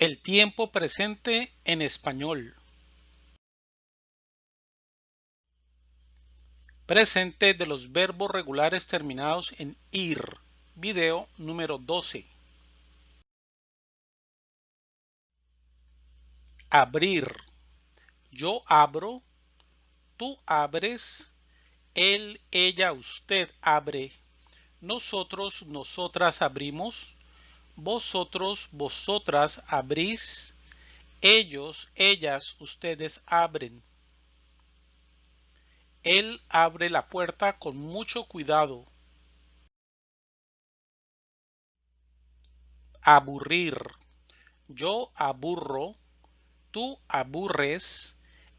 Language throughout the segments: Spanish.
El tiempo presente en español. Presente de los verbos regulares terminados en ir. Video número 12. Abrir. Yo abro. Tú abres. Él, ella, usted abre. Nosotros, nosotras abrimos vosotros, vosotras abrís, ellos, ellas, ustedes abren. Él abre la puerta con mucho cuidado. Aburrir. Yo aburro, tú aburres,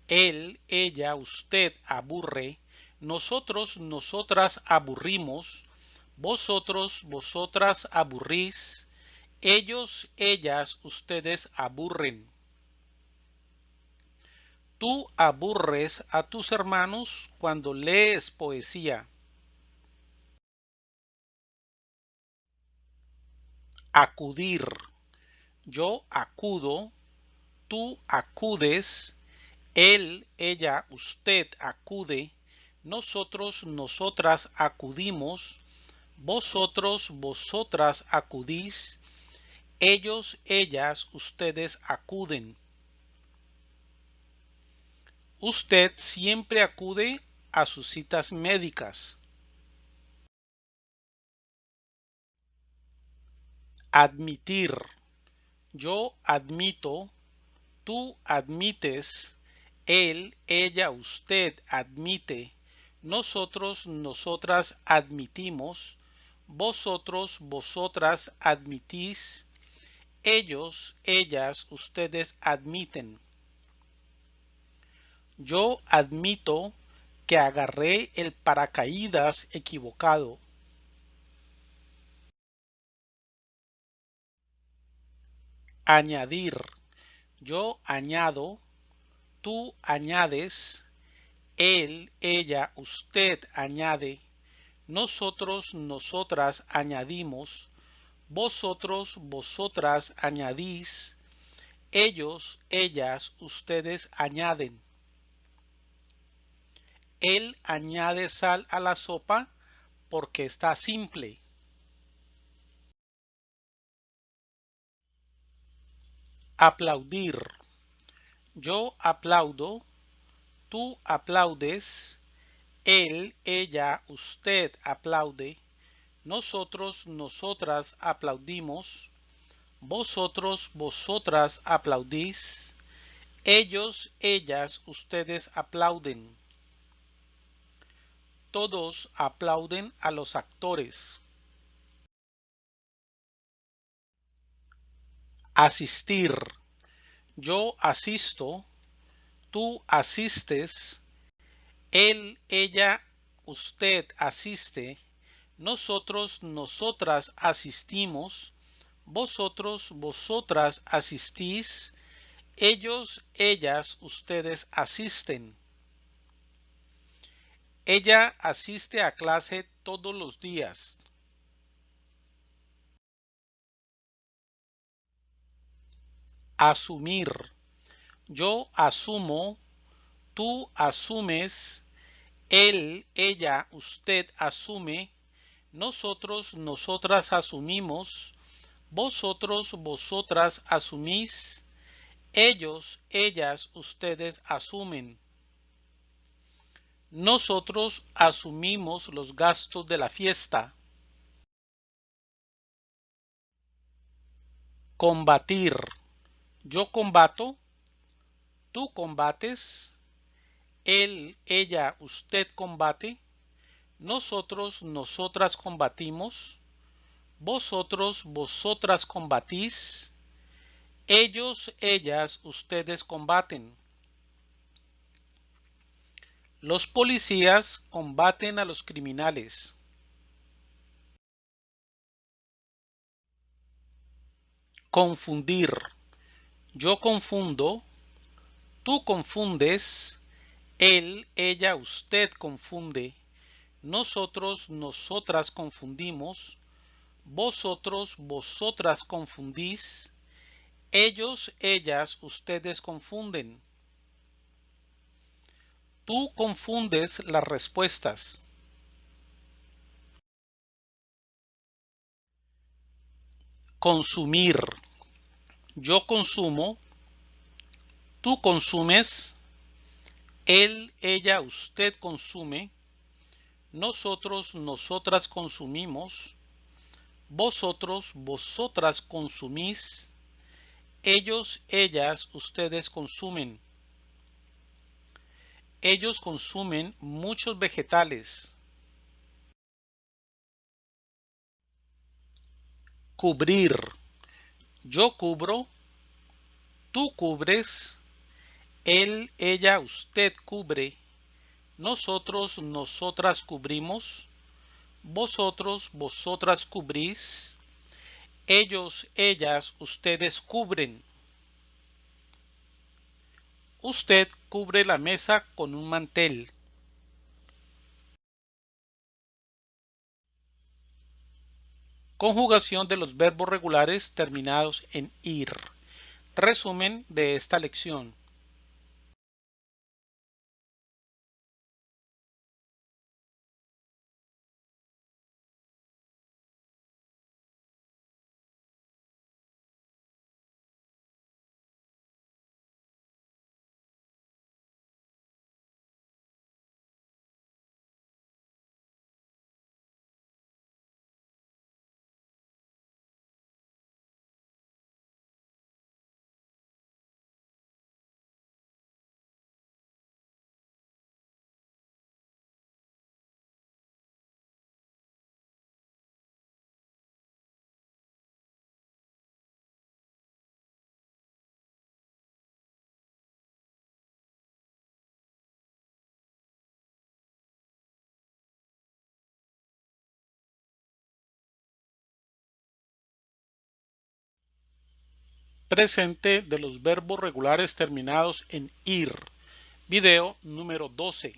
él, ella, usted aburre, nosotros, nosotras aburrimos, vosotros, vosotras aburrís, ellos, ellas, ustedes aburren. Tú aburres a tus hermanos cuando lees poesía. Acudir. Yo acudo, tú acudes, él, ella, usted acude, nosotros, nosotras acudimos, vosotros, vosotras acudís, ellos, ellas, ustedes acuden. Usted siempre acude a sus citas médicas. Admitir. Yo admito, tú admites, él, ella, usted admite, nosotros, nosotras admitimos, vosotros, vosotras admitís, ellos, ellas, ustedes admiten. Yo admito que agarré el paracaídas equivocado. Añadir. Yo añado, tú añades, él, ella, usted añade, nosotros, nosotras añadimos, vosotros, vosotras añadís, ellos, ellas, ustedes añaden. Él añade sal a la sopa porque está simple. Aplaudir. Yo aplaudo, tú aplaudes, él, ella, usted aplaude, nosotros, nosotras aplaudimos. Vosotros, vosotras aplaudís. Ellos, ellas, ustedes aplauden. Todos aplauden a los actores. Asistir. Yo asisto. Tú asistes. Él, ella, usted asiste nosotros, nosotras asistimos, vosotros, vosotras asistís, ellos, ellas, ustedes asisten. Ella asiste a clase todos los días. Asumir. Yo asumo, tú asumes, él, ella, usted asume, nosotros, nosotras asumimos, vosotros, vosotras asumís, ellos, ellas, ustedes asumen. Nosotros asumimos los gastos de la fiesta. Combatir. Yo combato, tú combates, él, ella, usted combate, nosotros, nosotras combatimos, vosotros, vosotras combatís, ellos, ellas, ustedes combaten. Los policías combaten a los criminales. Confundir. Yo confundo, tú confundes, él, ella, usted confunde nosotros, nosotras confundimos, vosotros, vosotras confundís, Ellos, ellas, ustedes confunden. Tú confundes las respuestas. Consumir. Yo consumo. Tú consumes. Él, ella, usted consume. Nosotros, nosotras consumimos. Vosotros, vosotras consumís. Ellos, ellas, ustedes consumen. Ellos consumen muchos vegetales. Cubrir. Yo cubro. Tú cubres. Él, ella, usted cubre. Nosotros, nosotras cubrimos. Vosotros, vosotras cubrís. Ellos, ellas, ustedes cubren. Usted cubre la mesa con un mantel. Conjugación de los verbos regulares terminados en ir. Resumen de esta lección. Presente de los verbos regulares terminados en ir. Video número 12.